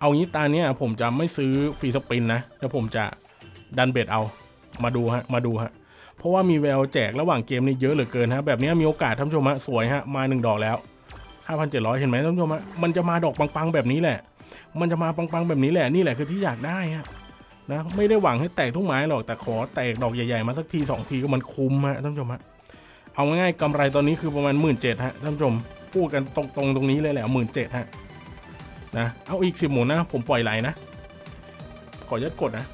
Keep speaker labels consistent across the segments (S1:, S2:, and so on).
S1: เอางี้ตาเนี้ยผมจะไม่ซื้อฟรีสปินนะแล้วผมจะดันเบ็ดเอามาดูฮะมาดูฮะเพราะว่ามีแววแจกระหว่างเกมนี่เยอะเหลือเกินฮะแบบนี้มีโอกาสท่านผู้ชมฮะสวยฮะมาหนึ่งดอกแล้ว 5,700 เห็นไหมท่านผู้ชมฮะมันจะมาดอกปังๆแบบนี้แหละ มันจะมาปังๆแบบนี้แหละนี่แหละคือที่อยากได้ฮะนะไม่ได้หวังให้แตกทุกไม้หรอกแต่ขอแตกดอกใหญ่ๆมาสักทีสองทีก็มันคุ้มฮะท่านผู้ชมฮะเอาง่ายๆกำไรตอนนี้คือประมาณหมื่นเจ็ดฮะท่านผู้ชมพูดกันตรงๆตรงนี้เลยแหละหมื่นเจ็ดฮะ นะเอาอีกสิบหมุนนะ ผมปล่อยไหลนะ ขอยัดกดนะ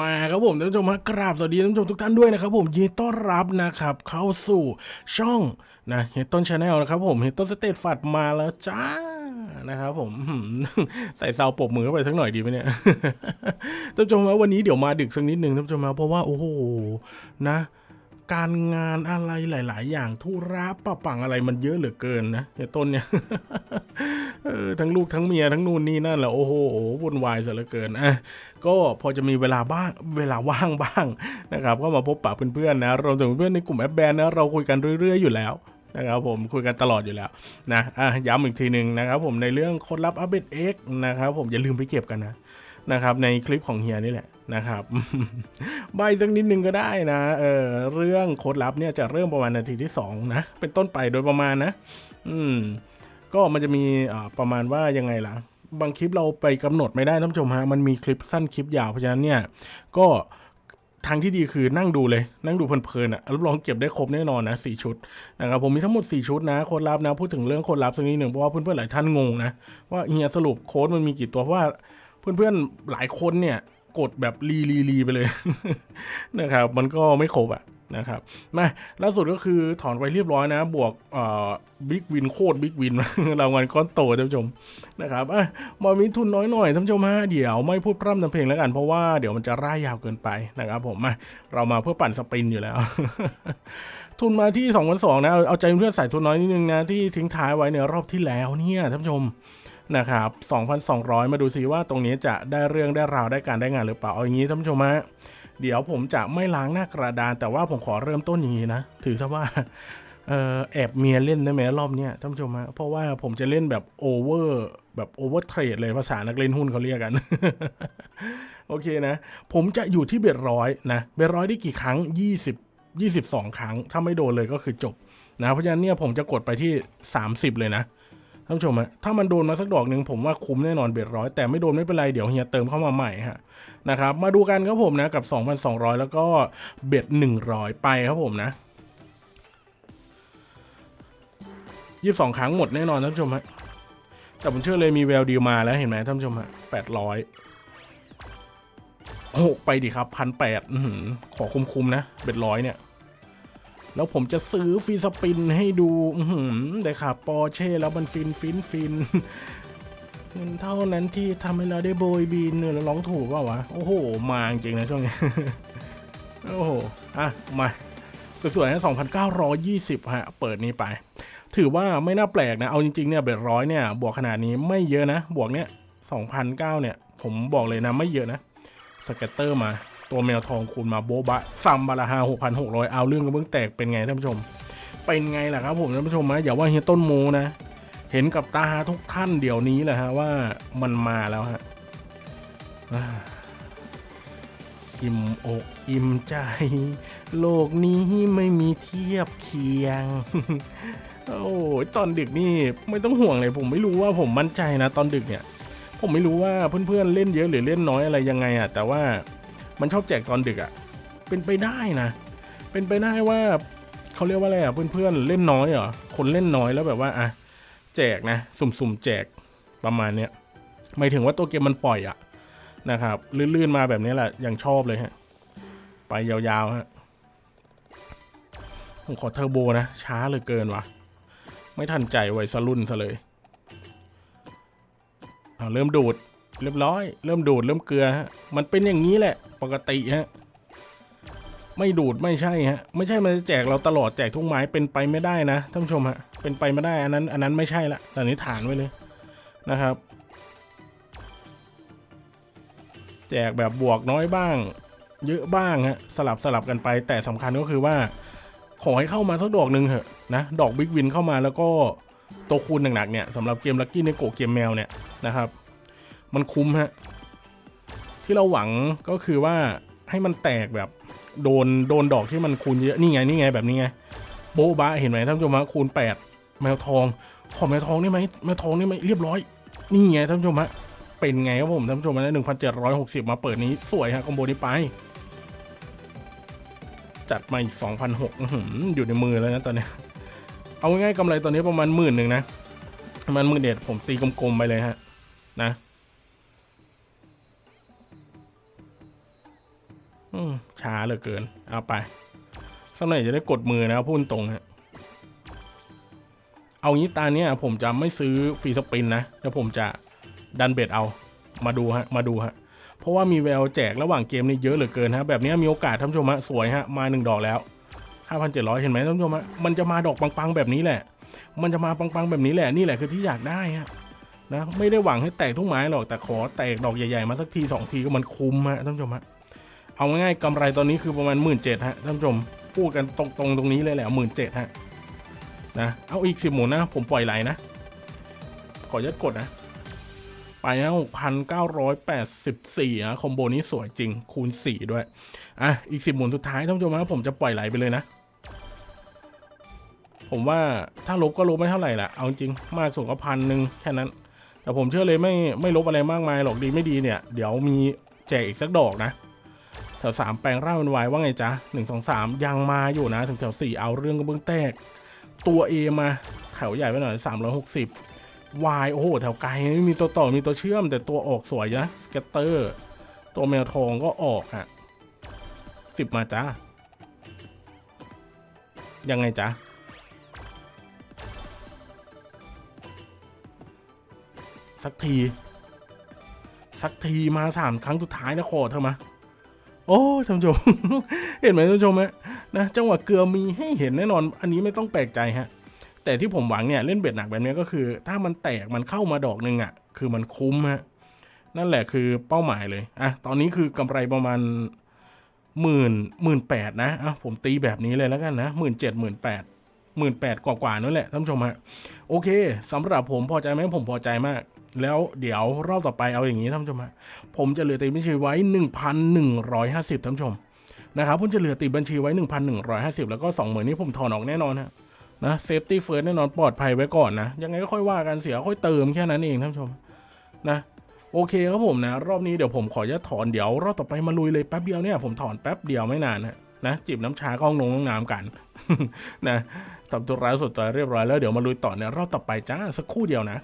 S1: มาครับผมท่านผู้ชมฮะกราบสวัสดีท่านผู้ชมทุกท่านด้วยนะครับผมยินดีต้อนรับนะครับ เข้าสู่ช่องนะเฮียต้น channel นะครับผมเฮียต้นสเตตฟัดมาแล้วจ้านะครับผมใส่ sound ปรบมือเข้าไปสักหน่อยดีไหมเนี่ยท่านผู้ชมฮะวันนี้เดี๋ยวมาดึกสักนิดหนึ่งท่านผู้ชมฮะเพราะว่าโอ้โหนะ การงานอะไรหลาย ๆ อย่างธุระปะปังอะไรมันเยอะเหลือเกินนะเฮต้นเนี่ยเออทั้งลูกทั้งเมียทั้งนู่นนี่นั่นแหละโอ้โหวุ่นวายซะเหลือเกินอะก็พอจะมีเวลาบ้างเวลาว่างบ้างนะครับก็มาพบปะเพื่อนๆนะรวมถึงเพื่อนในกลุ่มแอปแบนนะเราคุยกันเรื่อย ๆ อยู่แล้วนะครับผมคุยกันตลอดอยู่แล้วนะอะย้ำอีกทีหนึ่งนะครับผมในเรื่องค้ดลับอัปเดต X นะครับผมอย่าลืมไปเก็บกันนะ นะครับในคลิปของเฮียนี่แหละนะครับใบสักนิดนึงก็ได้นะเออเรื่องโค้ดลับเนี่ยจะเริ่มประมาณนาทีที่สองนะเป็นต้นไปโดยประมาณนะ อืมก็มันจะมีอ่าประมาณว่ายังไงล่ะ บางคลิปเราไปกำหนดไม่ได้ท่านผู้ชมฮะมันมีคลิปสั้นคลิปยาวเพราะฉะนั้นเนี่ยก็ทางที่ดีคือนั่งดูเลยนั่งดูเพลินๆอะรับรองเก็บได้ครบแน่นอนนะสี่ชุดนะครับผมมีทั้งหมด 4 ชุดนะโค้ดลับนะ พูดถึงเรื่องโค้ดลับสักนิดหนึ่งเพราะว่าเพื่อนๆหลายท่านงงนะว่าเฮียสรุปโค้ดมันมีกี่ตัวเพราะว่า เพื่อนๆหลายคนเนี่ยกดแบบรีรีรีไปเลยนะครับ มันก็ไม่ครบอะนะครับมาล่าสุดก็คือถอนไว้เรียบร้อยนะ บวก big win โคตร big win รางวัลก้อนโตท่านผู้ชมนะครับอะมามีทุนน้อยหน่อยท่านผู้ชมฮะเดี๋ยวไม่พูดพร่ำทำเพลงแล้วกัน เพราะว่าเดี๋ยวมันจะร่ายยาวเกินไปนะครับผมมาเรามาเพื่อปั่น spin อยู่แล้ว ทุนมาที่2 2 0 0นะเอาเอาใจเพื่อนใส่ทุนน้อยนิดนึงนะ ที่ทิ้งท้ายไว้ในรอบที่แล้วเนี่ยท่านผู้ชม นะครับ 2,200 มาดูซิว่าตรงนี้จะได้เรื่องได้ราวได้การได้งานหรือเปล่า เอาอย่างนี้ท่านผู้ชมฮะ เดี๋ยวผมจะไม่ล้างหน้ากระดาน แต่ว่าผมขอเริ่มต้นอย่างนี้นะ ถือซะว่าเออแอบเมียเล่นได้ไหมรอบเนี้ยท่านผู้ชมฮะ เพราะว่าผมจะเล่นแบบ over แบบ overtrade เลยภาษานักเล่นหุ้นเขาเรียกกัน โอเคนะ ผมจะอยู่ที่ bet ร้อยนะ bet ร้อยได้กี่ครั้ง 20 22 ครั้ง ถ้าไม่โดนเลยก็คือจบนะ เพราะฉะนั้นเนี่ยผมจะกดไปที่ 30 เลยนะ ท่านผู้ชมฮะถ้ามันโดนมาสักดอกหนึ่งผมว่าคุ้มแน่นอนเบ็ดร้อยแต่ไม่โดนไม่เป็นไรเดี๋ยวเฮียเติมเข้ามาใหม่ฮะนะครับมาดูกันครับผมนะกับ 2,200 แล้วก็เบ็ด100 ไปครับผมนะ22ครั้งหมดแน่นอนท่านผู้ชมฮะแต่ผมเชื่อเลยมีแววดีมาแล้วเห็นไหมท่านผู้ชมฮะ800โอ้ไปดิครับพันแปดขอคุ้มๆนะ bet ร้อยเนี่ย แล้วผมจะซื้อ free spin ให้ดูอือหือได้ค่ะปอร์เช่แล้วมันฟินฟินฟินเงินเท่านั้นที่ทำให้เราได้โบยบินเนี่ยแล้วร้องถูกเปล่าวะ โอ้โห มาจริงนะช่วงนี้ โอ้โห อะ มาสวยๆนะ2,920 ฮะ เปิดนี้ไป ถือว่าไม่น่าแปลกนะ เอาจริงๆ เนี่ย bet ร้อยเนี่ย บวกขนาดนี้ไม่เยอะนะ บวกเนี่ย2,009เนี่ย ผมบอกเลยนะ ไม่เยอะนะ สเก็ตเตอร์มา ตัวแมวทองคูณมาโบบะซัมบาราฮา6,600เอาเรื่องกระเบื้องแตกเป็นไงท่านผู้ชม เป็นไงล่ะครับผมท่านผู้ชมนะอย่าว่าเฮียต้นโมนะ เห็นกับตาทุกท่านเดี๋ยวนี้แหละฮะว่ามันมาแล้วฮะอิ่มอกอิ่มใจ โลกนี้ไม่มีเทียบเคียง โอ้ยตอนดึกนี่ไม่ต้องห่วงเลยผมไม่รู้ว่าผมมั่นใจนะ ตอนดึกเนี่ย ผมไม่รู้ว่าเพื่อนๆเล่นเยอะหรือเล่นน้อยอะไรยังไงอะแต่ว่า มันชอบแจกตอนดึกอะเป็นไปได้นะ เป็นไปได้ว่าเขาเรียกว่าอะไรอะเพื่อนๆเล่นน้อยเหรอ คนเล่นน้อยแล้วแบบว่าอะแจกนะ สุ่มๆแจกประมาณเนี้ยหมายถึงว่าตัวเกมมันปล่อยอะนะครับลื่นๆมาแบบนี้แหละยังชอบเลยฮะ ไปยาวๆฮะผมขอเทอร์โบนะ ช้าเหลือเกินวะไม่ทันใจไวสรุ่นซะเลยเอาเริ่มดูด เรียบร้อย เริ่มดูดเริ่มเกลือฮะ มันเป็นอย่างนี้แหละ ปกติฮะ ไม่ดูดไม่ใช่ฮะ ไม่ใช่มันจะแจกเราตลอดแจกทุกไม้เป็นไปไม่ได้นะท่านผู้ชมฮะ เป็นไปไม่ได้ อันนั้น อันนั้นไม่ใช่ละแต่นี้ฐานไว้เลยนะครับ แจกแบบบวกน้อยบ้าง เยอะบ้างฮะ สลับสลับกันไป แต่สำคัญก็คือว่า ขอให้เข้ามาสักดอกหนึ่งเถอะนะ ดอกบิ๊กวินเข้ามาแล้วก็ตัวคูณหนักๆเนี่ยสำหรับเกมลักกี้ในโกเกมแมวเนี่ยนะครับ มันคุ้มฮะ ที่เราหวังก็คือว่าให้มันแตกแบบโดนโดนดอกที่มันคูณเยอะนี่ไงนี่ไงแบบนี้ไง โบ๊ะบะเห็นไหมท่านผู้ชมฮะคูณ 8 แมวทอง ขอแมวทองได้ไหมแมวทองได้ไหมเรียบร้อย นี่ไงท่านผู้ชมฮะเป็นไงครับผมท่านผู้ชมนะหนึ่งพันเจ็ดร้อยหกสิบมาเปิดนี้สวยฮะคอมโบนี้ไป จัดมาอีกสองพันหกอยู่ในมือแล้วนะตอนนี้ เอาง่ายๆกำไรตอนนี้ประมาณหมื่นหนึ่งนะประมาณหมื่นเด็ดผมตีกลมๆไปเลยฮะ นะ ช้าเหลือเกิน เอาไปสักหน่อยจะได้กดมือนะพูดตรงฮะเอางี้ตาเนี้ยผมจะไม่ซื้อฟรีสปินนะแล้วผมจะดันเบ็ดเอามาดูฮะมาดูฮะเพราะว่ามีแววแจกระหว่างเกมนี่เยอะเหลือเกินฮะแบบนี้มีโอกาสท่านผู้ชมฮะสวยฮะมาหนึ่งดอกแล้ว5,700 เห็นไหมท่านผู้ชมฮะมันจะมาดอกปังๆแบบนี้แหละ มันจะมาปังๆแบบนี้แหละนี่แหละคือที่อยากได้ฮะนะไม่ได้หวังให้แตกทุกไม้หรอกแต่ขอแตกดอกใหญ่ๆมาสักทีสองทีก็มันคุ้มฮะท่านผู้ชมฮะ เอาง่ายๆกำไรตอนนี้คือประมาณหมื่นเจ็ดฮะท่านผู้ชมพูดกันตรงๆตรงนี้เลยแหละหมื่นเจ็ดฮะนะเอาอีกสิบหมุนนะ ผมปล่อยไหลนะ ขอยัดกดนะ ไปนะหกพันเก้าร้อยแปดสิบสี่ะคอมโบนี้สวยจริงคูณสี่ด้วย อะ อีกสิบหมุนสุดท้ายท่านผู้ชมนะผมจะปล่อยไหลไปเลยนะ ผมว่าถ้าลบก็ลบไม่เท่าไหร่แหละเอาจริงมากสุดก็พันหนึ่งแค่นั้น แต่ผมเชื่อเลยไม่ไม่ลบอะไรมากมายหรอกดีไม่ดีเนี่ย เดี๋ยวมีแจกอีกสักดอกนะ แถวสามแปลงร่างเป็นวายว่าไงจ๊ะหนึ่งสองสามยังมาอยู่นะ ถึงแถวสี่เอาเรื่องกระเบื้องแตก ตัว A มาแถวใหญ่ไปหน่อยสามร้อยหกสิบวายโอ้โหแถวไกลไม่มีตัวต่อมีตัวเชื่อม แต่ตัวออกสวยนะสเกตเตอร์ ตัวแมวทองก็ออกฮะสิบมาจ้ายังไงจ๊ะสักที สักทีมาสามครั้งสุดท้ายนะขอเธอมา โอ้ท่านผู้ชม เห็นไหมท่านผู้ชมฮะนะจังหวะเกลือมีให้เห็นแน่นอน อันนี้ไม่ต้องแปลกใจฮะ แต่ที่ผมหวังเนี่ยเล่นเบ็ดหนักแบบนี้ก็คือ ถ้ามันแตกมันเข้ามาดอกหนึ่งอะ คือมันคุ้มฮะ นั่นแหละคือเป้าหมายเลยอะตอนนี้คือกำไรประมาณหมื่นหมื่นแปดนะอะผมตีแบบนี้เลยแล้วกันนะหมื่นเจ็ดหมื่นแปดหมื่นแปดกว่าๆนั่นแหละท่านผู้ชมฮะโอเคสำหรับผมพอใจไหมผมพอใจมาก แล้วเดี๋ยวรอบต่อไปเอาอย่างนี้ท่านผู้ชมฮะผมจะเหลือตีบัญชีไว้ 1,150ท่านผู้ชมนะครับผมจะเหลือติดบัญชีไว้ 1,150 แล้วก็20,000นี้ผมถอนออกแน่นอนฮะนะ safety first แน่นอนปลอดภัยไว้ก่อนนะ ยังไงก็ค่อยว่ากันเสียค่อยเติมแค่นั้นเองท่านผู้ชมนะโอเคครับผมนะ รอบนี้เดี๋ยวผมขอจะถอนเดี๋ยว รอบต่อไปมาลุยเลยแป๊บเดียวเนี่ยผมถอนแป๊บเดียวไม่นานฮะนะจิบน้ำชาก้องนงน้องน้ำกันนะทำตัวร้ายสุดตัวเรียบร้อยแล้วเดี๋ยวมาลุยต่อในรอบต่อไปจ้าสักครู่เดียวนะ